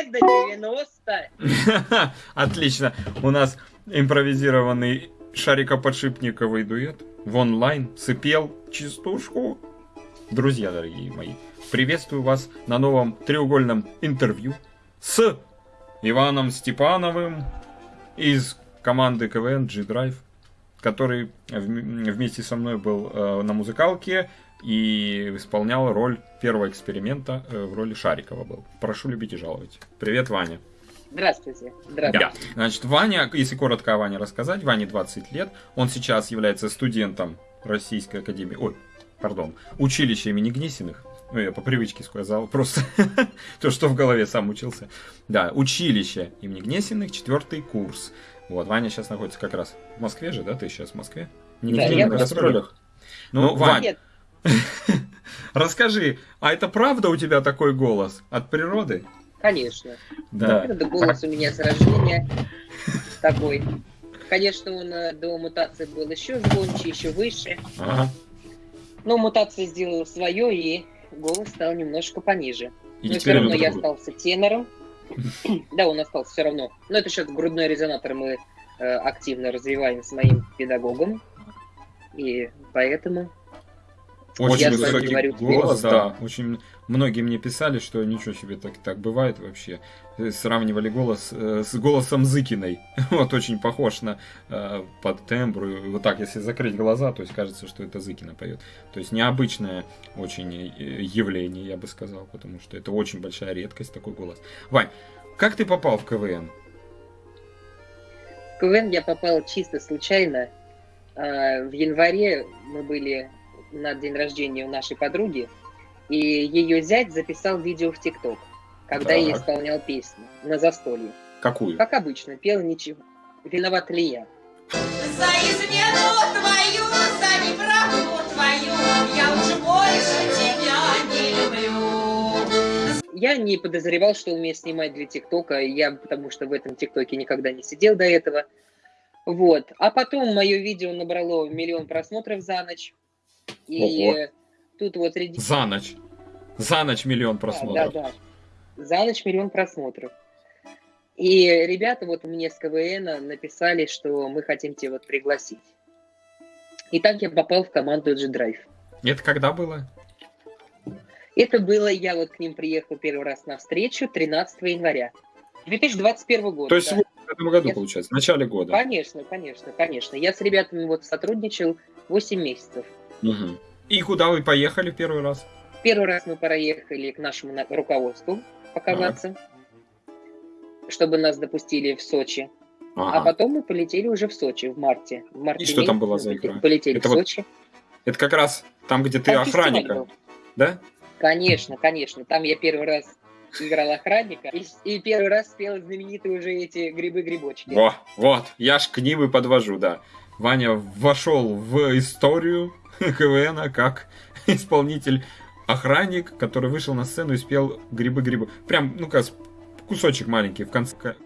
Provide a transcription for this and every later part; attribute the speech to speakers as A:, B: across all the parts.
A: лет до 90.
B: Отлично. У нас импровизированный шарикоподшипниковый дуэт в онлайн сыпел частушку. Друзья дорогие мои, приветствую вас на новом треугольном интервью с Иваном Степановым из команды КВН G-Drive, который вместе со мной был э, на музыкалке и исполнял роль первого эксперимента э, в роли Шарикова был. Прошу любить и жаловать. Привет, Ваня.
A: Здравствуйте. Здравствуйте.
B: Да. Значит, Ваня, если коротко о Ване рассказать, Ване 20 лет. Он сейчас является студентом Российской Академии, ой, пардон, училища имени Гнесиных. Ну, я по привычке сказал, просто то, что в голове сам учился. Да, училище имени Гнесиных, четвертый курс. Вот, Ваня сейчас находится как раз в Москве же, да? Ты сейчас в Москве?
A: Не да, я в гастролях.
B: Ну, Вань, расскажи, а это правда у тебя такой голос от природы?
A: Конечно. Да. Это голос у меня с рождения такой. Конечно, он э, до мутации был еще звонче, еще выше. Ага. Но мутация сделала свое, и голос стал немножко пониже. И Но все равно я остался тенором. да, он остался все равно. Но это сейчас грудной резонатор мы э, активно развиваем с моим педагогом. И поэтому
B: очень я высокий говорю, голос, да. Очень многие мне писали, что ничего себе так так бывает вообще. Э, сравнивали голос э, с голосом Зыкиной. вот очень похож на э, под тембру. Вот так, если закрыть глаза, то есть кажется, что это Зыкина поет. То есть необычное очень э, явление, я бы сказал, потому что это очень большая редкость такой голос. Вань, как ты попал в КВН?
A: В КВН я попал чисто случайно. А, в январе мы были на день рождения у нашей подруги, и ее зять записал видео в ТикТок, когда так. я исполнял песню на застолье.
B: Какую?
A: Как обычно, пел ничего. Виноват ли я?
C: За измену твою, за неправду твою, я уже больше тебя не люблю.
A: Я не подозревал, что умею снимать для ТикТока, я потому что в этом ТикТоке никогда не сидел до этого. Вот. А потом мое видео набрало миллион просмотров за ночь. И Ого. тут вот...
B: За ночь. За ночь миллион просмотров.
A: Да, да, да. За ночь миллион просмотров. И ребята вот мне с КВН написали, что мы хотим тебя вот пригласить. И так я попал в команду G-Drive.
B: Это когда было?
A: Это было, я вот к ним приехал первый раз на встречу 13 января 2021 года.
B: То есть да. в этом году, я... получается, в начале года?
A: Конечно, конечно, конечно. Я с ребятами вот сотрудничал 8 месяцев.
B: Угу. И куда вы поехали первый раз?
A: Первый раз мы проехали к нашему руководству показаться, ага. чтобы нас допустили в Сочи. Ага. А потом мы полетели уже в Сочи в марте. В марте
B: И что там было за игра?
A: Полетели это в Сочи.
B: Это как раз там, где ты там охранника, да?
A: Конечно, конечно. Там я первый раз играл охранника и, и первый раз спел знаменитые уже эти грибы-грибочки.
B: Во, вот, я ж к ним и подвожу, да. Ваня вошел в историю КВН как исполнитель охранник, который вышел на сцену и спел «Грибы-грибы». Прям, ну-ка, кусочек маленький в конце.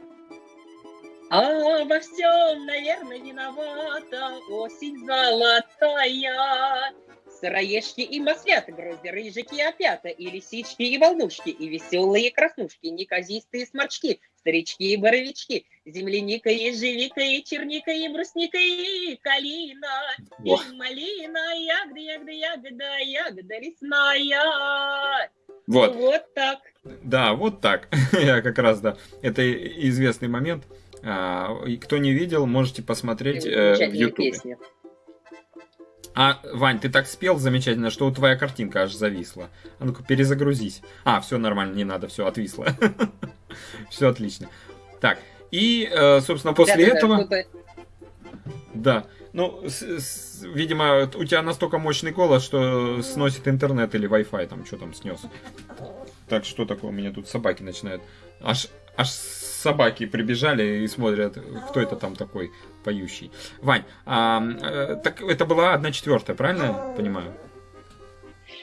A: А во всем, наверное, виновата осень золотая. Сыроежки и маслята, грозди, рыжики и опята, и лисички и волнушки, и веселые краснушки, неказистые сморчки, старички и боровички, земляника и ежевика, и черника, и брусника, и калина, Ох. и малина, ягода, ягода, ягода, ягода лесная.
B: Вот.
A: Вот так.
B: Да, вот так. Я как раз, да. Это известный момент. А, кто не видел, можете посмотреть э, в YouTube. А, Вань, ты так спел замечательно, что твоя картинка аж зависла. А ну-ка, перезагрузись. А, все нормально, не надо, все, отвисло. Все отлично. Так, и, э, собственно, после этого... Да, ну, видимо, у тебя настолько мощный голос, что сносит интернет или Wi-Fi, там, что там снес. Так, что такое? У меня тут собаки начинают. Аж, аж собаки прибежали и смотрят, кто это там такой поющий. Вань, а, э, так это была одна четвертая, правильно я понимаю?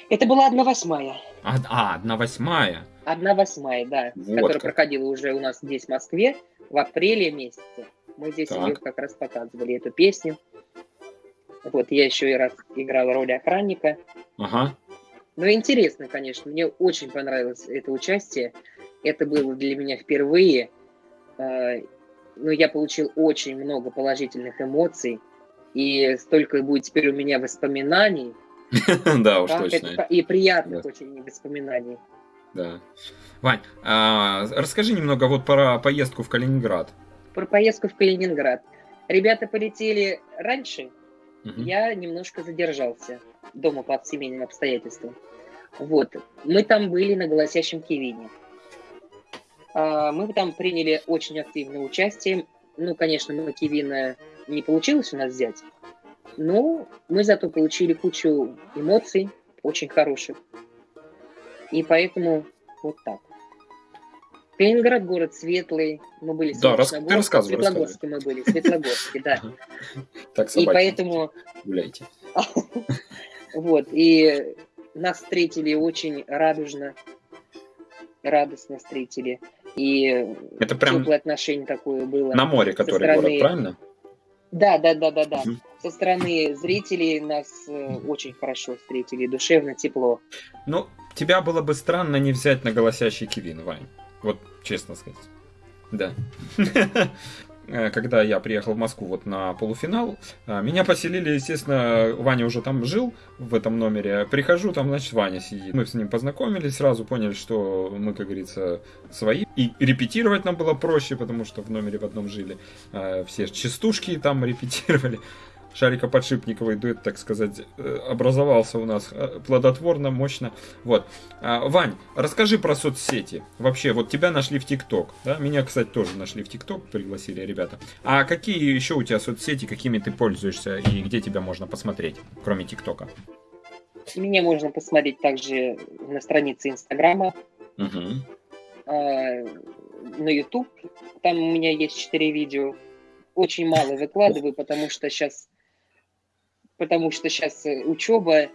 A: Это была одна восьмая.
B: А, а одна восьмая.
A: Одна восьмая, да, вот которая как. проходила уже у нас здесь, в Москве, в апреле месяце. Мы здесь ее как раз показывали, эту песню. Вот, я еще и раз играл роль охранника.
B: Ага.
A: Ну, интересно, конечно, мне очень понравилось это участие. Это было для меня впервые. Но я получил очень много положительных эмоций. И столько будет теперь у меня воспоминаний.
B: Да, уж точно.
A: И приятных очень воспоминаний.
B: Да. Вань, а, расскажи немного вот про поездку в Калининград.
A: Про поездку в Калининград. Ребята полетели раньше, я немножко задержался дома по семейным обстоятельствам. Вот. Мы там были на голосящем Кивине. А, мы там приняли очень активное участие. Ну, конечно, мы Кивина не получилось у нас взять, но мы зато получили кучу эмоций, очень хороших. И поэтому вот так. Калининград город светлый, мы были
B: да, рас... ты рассказывай,
A: Светлогорске мы были, Светлогорске, да. Так, и поэтому...
B: Гуляйте.
A: Вот, и нас встретили очень радужно, радостно встретили. И
B: это прям
A: теплое отношение такое было.
B: На море, который стороны... город, правильно?
A: Да, да, да, да, да. Угу. Со стороны зрителей нас э, очень хорошо встретили, душевно, тепло.
B: Ну, тебя было бы странно не взять на голосящий Кивин, Вань. Вот честно сказать. Да. Э, когда я приехал в Москву вот на полуфинал, э, меня поселили, естественно, Ваня уже там жил в этом номере. Прихожу, там, значит, Ваня сидит. Мы с ним познакомились, сразу поняли, что мы, как говорится, свои. И репетировать нам было проще, потому что в номере в одном жили. Э, все частушки там репетировали шарикоподшипниковый дуэт, так сказать, э, образовался у нас э, плодотворно, мощно. Вот. А, Вань, расскажи про соцсети. Вообще, вот тебя нашли в ТикТок, да? Меня, кстати, тоже нашли в ТикТок, пригласили ребята. А какие еще у тебя соцсети, какими ты пользуешься и где тебя можно посмотреть, кроме ТикТока?
A: Меня можно посмотреть также на странице Инстаграма, угу. на YouTube. Там у меня есть четыре видео. Очень мало выкладываю, потому что сейчас потому что сейчас э, учеба,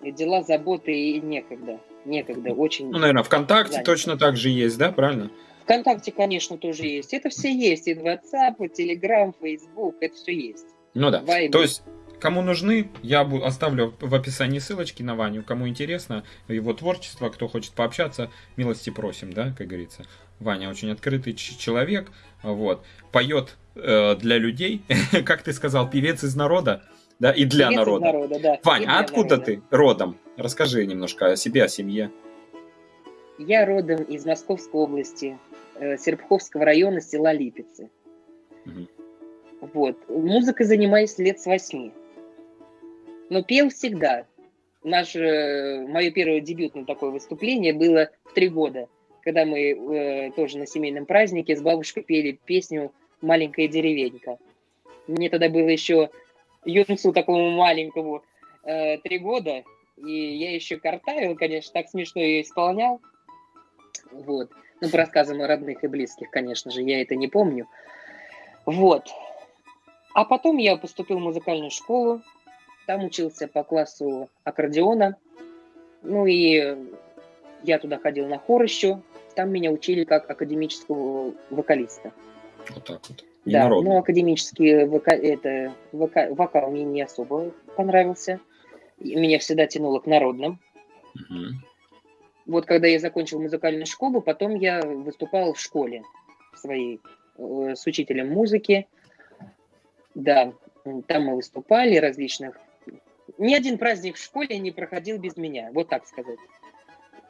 A: дела, заботы и некогда. Некогда, очень...
B: Ну, наверное, ВКонтакте занято. точно так же есть, да, правильно?
A: ВКонтакте, конечно, тоже есть. Это все есть. И WhatsApp, и Telegram, Facebook, это все есть.
B: Ну да. Viber. То есть Кому нужны, я оставлю в описании ссылочки на Ваню. Кому интересно его творчество, кто хочет пообщаться, милости просим, да, как говорится. Ваня очень открытый человек, вот, поет э, для людей, как ты сказал, певец из народа да, и для Певец народа. народа да. Вань, а откуда народа. ты родом? Расскажи немножко о себе, о семье.
A: Я родом из Московской области, э, Серпуховского района, села Липицы. Угу. Вот. Музыкой занимаюсь лет с восьми. Но пел всегда. Наше, мое первое дебютное такое выступление было в три года, когда мы э, тоже на семейном празднике с бабушкой пели песню «Маленькая деревенька». Мне тогда было еще юнцу такому маленькому э, три года, и я еще картавил, конечно, так смешно ее исполнял. Вот. Ну, по рассказам о родных и близких, конечно же, я это не помню. Вот. А потом я поступил в музыкальную школу, там учился по классу аккордеона. Ну и я туда ходил на хор еще. Там меня учили как академического вокалиста.
B: Вот так вот.
A: Да, но академический вока... это, вока... вокал мне не особо понравился. Меня всегда тянуло к народным. Угу. Вот когда я закончил музыкальную школу, потом я выступал в школе своей э, с учителем музыки. Да, там мы выступали различных. Ни один праздник в школе не проходил без меня, вот так сказать.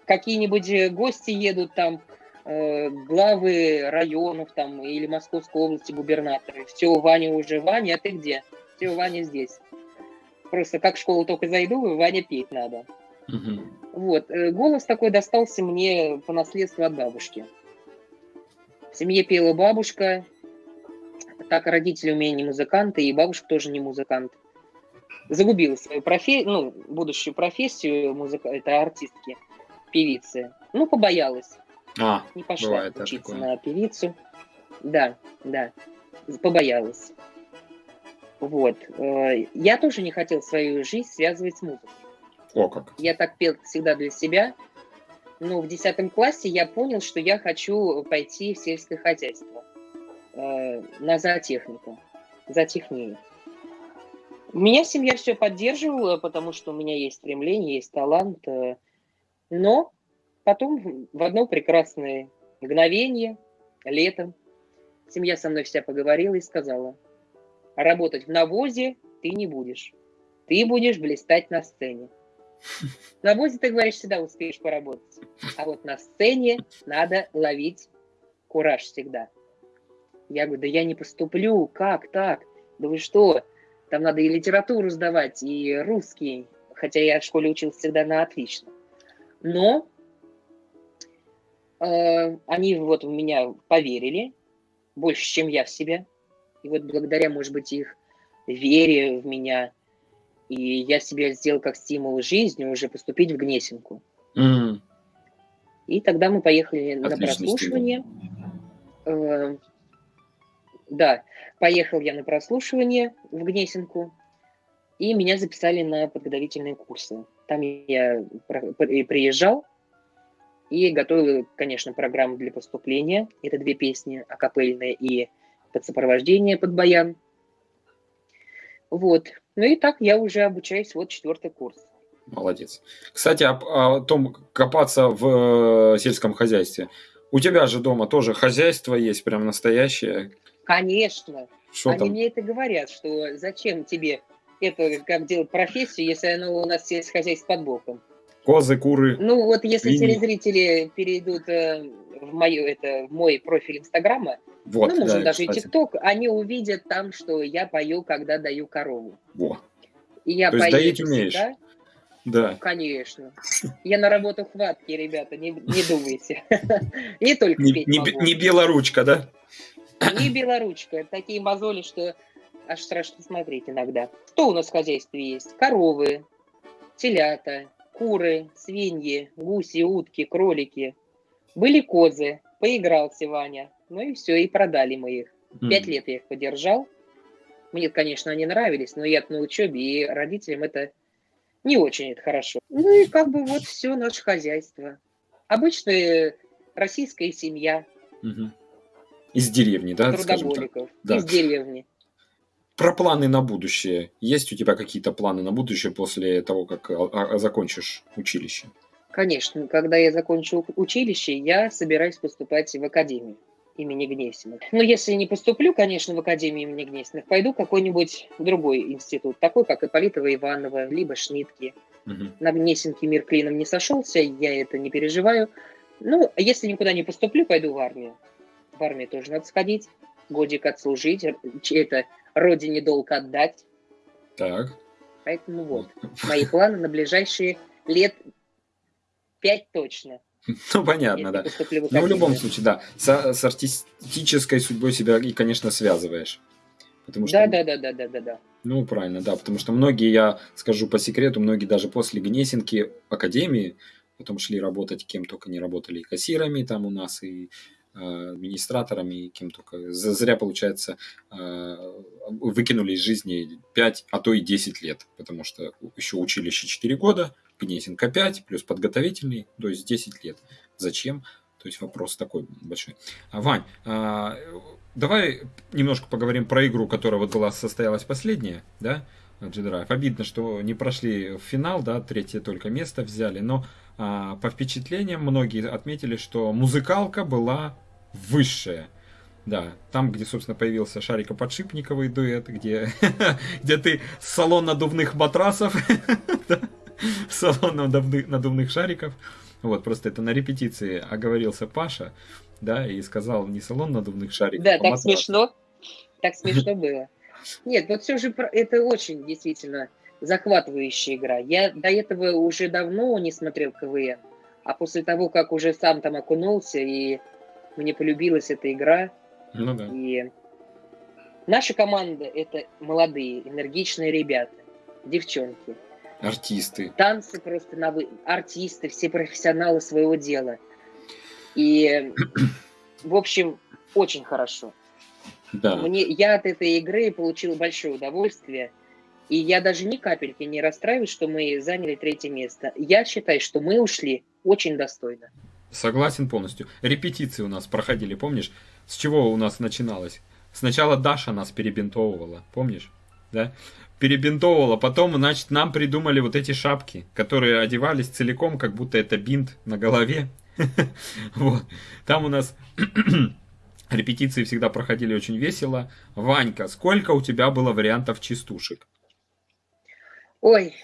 A: Какие-нибудь гости едут там, Э, главы районов там или Московской области губернаторы. Все, Ваня уже, Ваня, а ты где? Все, Ваня здесь. Просто как в школу только зайду, Ваня петь надо. Угу. Вот. Э, голос такой достался мне по наследству от бабушки. В семье пела бабушка, так родители у меня не музыканты, и бабушка тоже не музыкант. Загубила свою профессию, ну, будущую профессию музыка, это артистки, певицы. Ну, побоялась.
B: А,
A: не пошла бывает, учиться на певицу. Да, да, побоялась. Вот. Э, я тоже не хотел свою жизнь связывать с музыкой.
B: О, как.
A: Я так пел всегда для себя. Но в десятом классе я понял, что я хочу пойти в сельское хозяйство. Э, на зоотехнику. Зоотехнию. Меня семья все поддерживала, потому что у меня есть стремление, есть талант. Э, но Потом в одно прекрасное мгновение, летом, семья со мной вся поговорила и сказала, работать в навозе ты не будешь. Ты будешь блистать на сцене. На навозе, ты говоришь, всегда успеешь поработать. А вот на сцене надо ловить кураж всегда. Я говорю, да я не поступлю, как так? Да вы что? Там надо и литературу сдавать, и русский. Хотя я в школе учился всегда на отлично. Но они вот в меня поверили, больше, чем я в себя. И вот благодаря, может быть, их вере в меня, и я себе сделал как стимул жизни уже поступить в Гнесинку. Mm. И тогда мы поехали Отличный на прослушивание. Э, да, поехал я на прослушивание в Гнесинку, и меня записали на подготовительные курсы. Там я приезжал и готовил, конечно, программу для поступления. Это две песни, акапельные и под сопровождение, под баян. Вот. Ну и так я уже обучаюсь, вот четвертый курс.
B: Молодец. Кстати, о, о том, копаться в э, сельском хозяйстве. У тебя же дома тоже хозяйство есть, прям настоящее.
A: Конечно. Что Они там? мне это говорят, что зачем тебе это, как делать профессию, если оно у нас есть хозяйство под боком.
B: Козы, куры.
A: Ну вот если свиньи. телезрители перейдут э, в, мою, это, в мой профиль Инстаграма, вот, ну, может, да, даже кстати. и ТикТок, они увидят там, что я пою, когда даю корову.
B: Во.
A: И я То пою
B: доить умеешь? Да?
A: Да. Конечно. Я на работу хватки, ребята, не, не думайте. Не только
B: не белоручка, да?
A: Не белоручка. Такие мозоли, что аж страшно смотреть иногда. Что у нас в хозяйстве есть? Коровы, телята, куры, свиньи, гуси, утки, кролики. Были козы, поигрался Ваня. Ну и все, и продали мы их. Mm. Пять лет я их подержал. Мне, конечно, они нравились, но я на учебе, и родителям это не очень это хорошо. Ну и как бы вот все наше хозяйство. Обычная российская семья.
B: Угу. Из деревни, да?
A: Трудоголиков. Да. Из деревни.
B: Про планы на будущее. Есть у тебя какие-то планы на будущее после того, как а, а, закончишь училище?
A: Конечно. Когда я закончу училище, я собираюсь поступать в академию имени Гнесиных. Но если не поступлю, конечно, в Академию имени Гнесиных, пойду в какой-нибудь другой институт, такой, как Ипполитова Иванова, либо Шнитки. Угу. На Гнесинке мир клином не сошелся, я это не переживаю. Ну, если никуда не поступлю, пойду в армию. В армию тоже надо сходить, годик отслужить, это родине долг отдать.
B: Так.
A: Поэтому вот, мои планы на ближайшие лет пять точно.
B: Ну, понятно, да. Но в любом случае, да, с, с артистической судьбой себя и, конечно, связываешь.
A: Потому что, да, да, да, да, да, да.
B: Ну, правильно, да, потому что многие, я скажу по секрету, многие даже после Гнесинки Академии потом шли работать, кем только не работали, и кассирами там у нас, и Администраторами, кем только. Зря, получается, э, выкинули из жизни 5, а то и 10 лет, потому что еще училище 4 года, Гнесинка 5, плюс подготовительный, то есть 10 лет. Зачем? То есть вопрос такой большой. А, Вань, а, давай немножко поговорим про игру, которая вот была состоялась последняя, да, G-Drive. Обидно, что не прошли в финал, да, третье только место взяли, но по впечатлениям многие отметили, что музыкалка была высшая. Да, там, где, собственно, появился Шарико-подшипниковый дуэт, где, где ты салон надувных матрасов, салон надувных, надувных шариков. Вот, просто это на репетиции оговорился Паша, да, и сказал не салон надувных шариков,
A: Да, а так матрасов. смешно, так смешно было. Нет, вот все же это очень действительно захватывающая игра. Я до этого уже давно не смотрел КВН, а после того, как уже сам там окунулся и мне полюбилась эта игра.
B: Ну да.
A: И наша команда это молодые, энергичные ребята, девчонки.
B: Артисты.
A: Танцы просто на вы... артисты, все профессионалы своего дела. И, в общем, очень хорошо. Да. Мне, я от этой игры получил большое удовольствие. И я даже ни капельки не расстраиваюсь, что мы заняли третье место. Я считаю, что мы ушли очень достойно.
B: Согласен полностью. Репетиции у нас проходили, помнишь? С чего у нас начиналось? Сначала Даша нас перебинтовывала, помнишь? Да? Перебинтовывала, потом, значит, нам придумали вот эти шапки, которые одевались целиком, как будто это бинт на голове. Вот. Там у нас репетиции всегда проходили очень весело. Ванька, сколько у тебя было вариантов частушек?
A: Ой,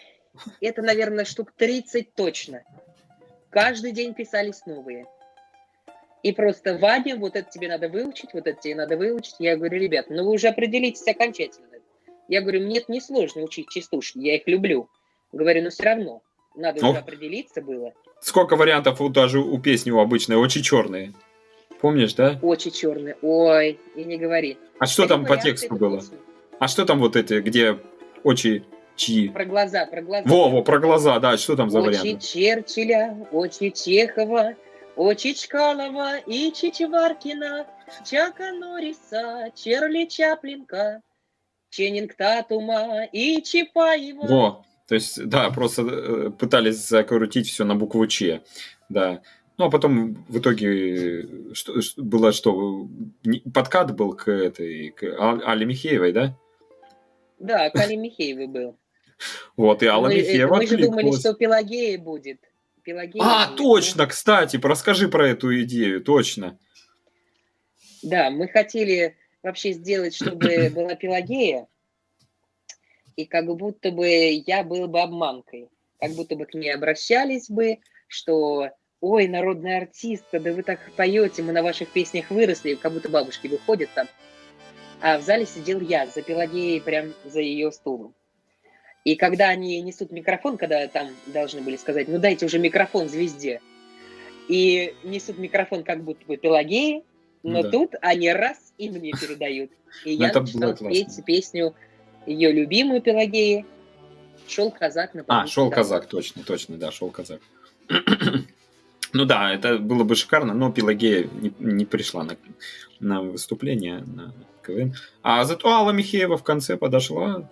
A: это, наверное, штук 30 точно. Каждый день писались новые. И просто, Ваня, вот это тебе надо выучить, вот это тебе надо выучить. Я говорю, ребят, ну вы уже определитесь окончательно. Я говорю, мне это несложно учить частушки, я их люблю. Говорю, но все равно, надо ну, уже определиться было.
B: Сколько вариантов у, даже у песни у обычной, очень черные. Помнишь, да?
A: Очень черные. Ой, и не говори.
B: А что там по тексту было? Песни. А что там вот эти, где очи чьи?
A: Про глаза, про глаза.
B: Во, во, про глаза, да, что там за
A: очи
B: варианты?
A: Очи Черчилля, очи Чехова, очи Чкалова и Чичеваркина, Чака Норриса, Черли Чаплинка, Ченнинг Татума и Чапаева.
B: Во, то есть, да, просто э, пытались закрутить все на букву Ч, да. Ну, а потом в итоге э, что, было что? Подкат был к этой, к Али Михеевой, да?
A: Да, к Али Михеевой был.
B: Вот, и Алла
A: мы,
B: Михеева
A: Мы же думали, что Пелагея будет. Пелагея
B: а, будет. точно, кстати, расскажи про эту идею, точно.
A: Да, мы хотели вообще сделать, чтобы была Пелагея, и как будто бы я был бы обманкой, как будто бы к ней обращались бы, что ой, народная артистка, да вы так поете, мы на ваших песнях выросли, как будто бабушки выходят там. А в зале сидел я за Пелагеей, прям за ее стулом. И когда они несут микрофон, когда там должны были сказать, ну дайте уже микрофон звезде, и несут микрофон как будто бы Пелагеи, но да. тут они раз и мне передают. И ну, я начинал петь песню ее любимую Пелагеи «Шел казак на
B: А, «Шел казак», точно, точно, да, «Шел казак». ну да, это было бы шикарно, но Пелагея не, не пришла на, на выступление, на КВН. А зато Алла Михеева в конце подошла,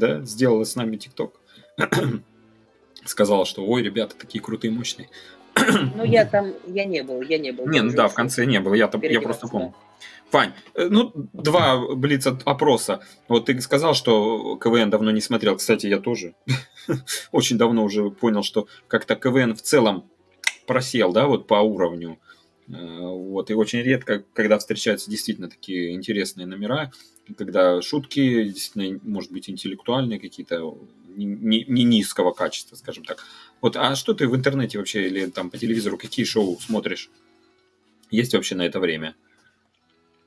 B: да, сделала с нами ТикТок. Сказала, что ой, ребята, такие крутые, мощные.
A: Ну, я там, я не был, я не был.
B: Не, ну да, в конце не был, я, я просто помню. Вань, э, ну, два блиц опроса. Вот ты сказал, что КВН давно не смотрел. Кстати, я тоже очень давно уже понял, что как-то КВН в целом просел, да, вот по уровню. Э, вот, и очень редко, когда встречаются действительно такие интересные номера, когда шутки действительно, может быть, интеллектуальные какие-то, не, не низкого качества, скажем так. Вот, а что ты в интернете вообще или там по телевизору, какие шоу смотришь? Есть вообще на это время?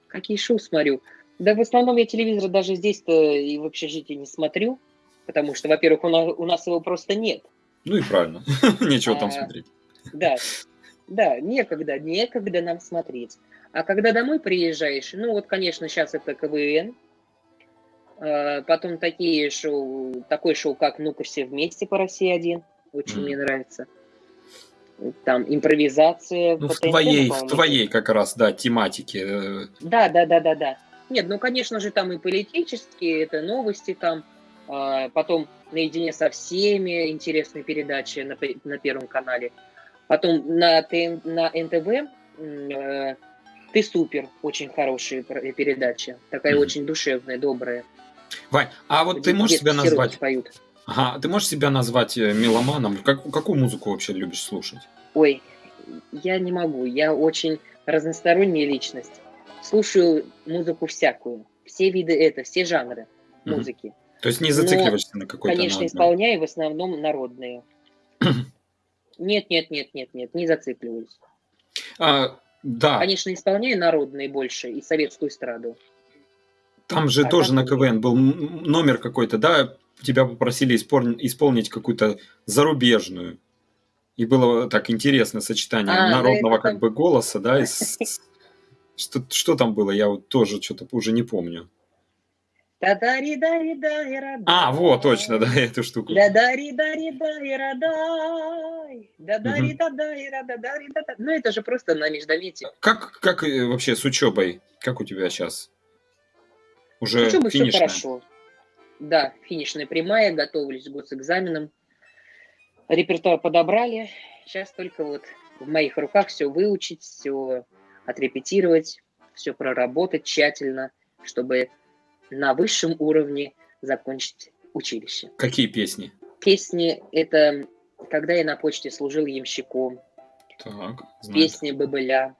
A: Какие шоу смотрю? Да в основном я телевизор даже здесь-то и в общежитии не смотрю, потому что, во-первых, у нас, у нас его просто нет.
B: Ну и правильно, нечего там а, смотреть.
A: Да, да, некогда, некогда нам смотреть. А когда домой приезжаешь, ну вот, конечно, сейчас это КВН, а, потом такие шоу, такое шоу, как «Ну-ка все вместе» по России-1, очень mm. мне нравится там импровизация.
B: Ну, в твоей, в твоей как раз, да, тематике. Э.
A: Да, да, да, да, да. Нет, ну, конечно же, там и политические, это новости там, а, потом наедине со всеми интересные передачи на, на Первом канале. Потом на, ТН, на НТВ э, «Ты супер», очень хорошая передача, такая mm. очень душевная, добрая.
B: Вань, а вот ты можешь себя назвать... Поют. Ага, ты можешь себя назвать э, меломаном? Как, какую музыку вообще любишь слушать?
A: Ой, я не могу. Я очень разносторонняя личность. Слушаю музыку всякую. Все виды это, все жанры музыки. Mm
B: То есть не зацикливаешься Но, на какой-то
A: Конечно, на исполняю в основном народные. нет, нет, нет, нет, нет, не зацикливаюсь.
B: А, да.
A: Конечно, исполняю народные больше и советскую эстраду.
B: Там же а тоже на КВН был номер какой-то, да? тебя попросили исполнить какую-то зарубежную. И было так интересно сочетание а, народного как бы голоса, да, и что, что там было, я вот тоже что-то уже не помню. А, вот, точно, да, эту штуку.
A: Ну, это же просто на междометии.
B: Как, как э, вообще с учебой? Как у тебя сейчас? Уже
A: Учеба все хорошо. Да, финишная прямая, готовились к госэкзаменам. Репертуар подобрали. Сейчас только вот в моих руках все выучить, все отрепетировать, все проработать тщательно, чтобы на высшем уровне закончить училище.
B: Какие песни?
A: Песни – это когда я на почте служил ямщиком,
B: Так,
A: Песня Бабыля.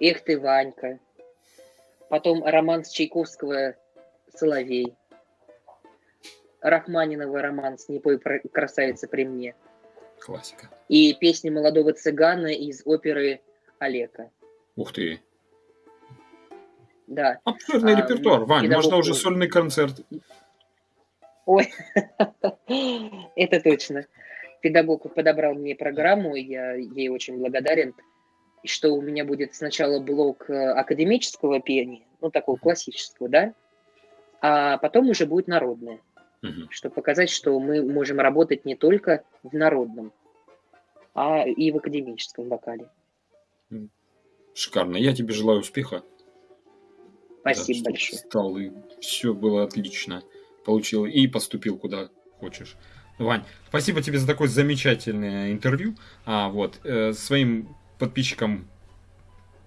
A: Эх ты, Ванька. Потом роман с Чайковского «Соловей». Рахманинова роман «Не красавица при мне».
B: Классика.
A: И песня молодого цыгана из оперы Олега.
B: Ух ты.
A: Да.
B: Обширный а, репертуар. Вань, педагог... можно уже сольный концерт.
A: Ой, это точно. Педагог подобрал мне программу, я ей очень благодарен, что у меня будет сначала блок э, академического пения, ну, такого классического, да, а потом уже будет народное, угу. чтобы показать, что мы можем работать не только в народном, а и в академическом вокале.
B: Шикарно. Я тебе желаю успеха.
A: Спасибо да, большое.
B: Стал, и все было отлично. Получил и поступил куда хочешь. Вань, спасибо тебе за такое замечательное интервью. А вот э, своим подписчикам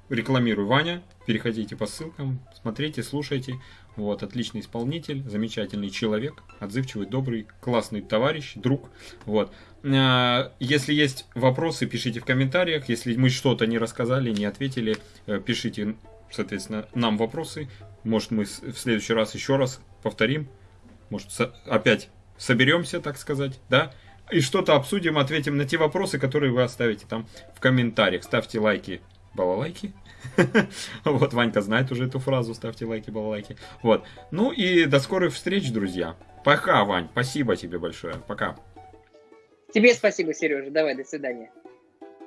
B: рекламирую Ваня. Переходите по ссылкам, смотрите, слушайте. Вот, отличный исполнитель, замечательный человек, отзывчивый, добрый, классный товарищ, друг. Вот. Э, если есть вопросы, пишите в комментариях. Если мы что-то не рассказали, не ответили, э, пишите, соответственно, нам вопросы. Может, мы в следующий раз еще раз повторим. Может, опять соберемся, так сказать, да, и что-то обсудим, ответим на те вопросы, которые вы оставите там в комментариях. Ставьте лайки, балалайки. Вот, Ванька знает уже эту фразу, ставьте лайки, балалайки. Вот. Ну и до скорых встреч, друзья. Пока, Вань, спасибо тебе большое. Пока.
A: Тебе спасибо, Сережа. Давай, до свидания.